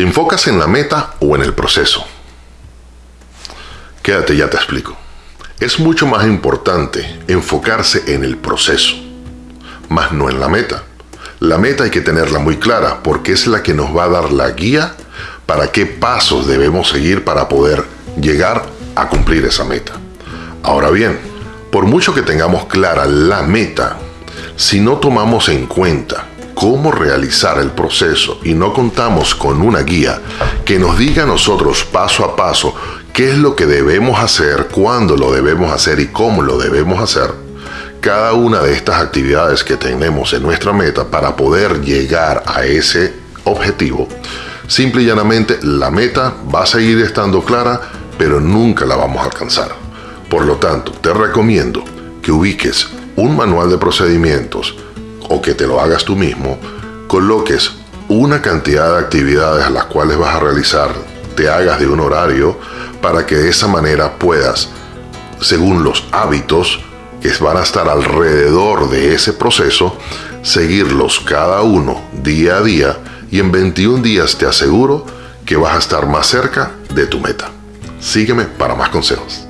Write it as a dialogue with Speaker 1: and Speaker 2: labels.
Speaker 1: ¿Te enfocas en la meta o en el proceso? Quédate, ya te explico. Es mucho más importante enfocarse en el proceso, más no en la meta. La meta hay que tenerla muy clara porque es la que nos va a dar la guía para qué pasos debemos seguir para poder llegar a cumplir esa meta. Ahora bien, por mucho que tengamos clara la meta, si no tomamos en cuenta cómo realizar el proceso y no contamos con una guía que nos diga a nosotros paso a paso qué es lo que debemos hacer, cuándo lo debemos hacer y cómo lo debemos hacer, cada una de estas actividades que tenemos en nuestra meta para poder llegar a ese objetivo, simple y llanamente la meta va a seguir estando clara, pero nunca la vamos a alcanzar. Por lo tanto, te recomiendo que ubiques un manual de procedimientos o que te lo hagas tú mismo, coloques una cantidad de actividades a las cuales vas a realizar, te hagas de un horario para que de esa manera puedas, según los hábitos que van a estar alrededor de ese proceso, seguirlos cada uno día a día y en 21 días te aseguro que vas a estar más cerca de tu meta. Sígueme para más consejos.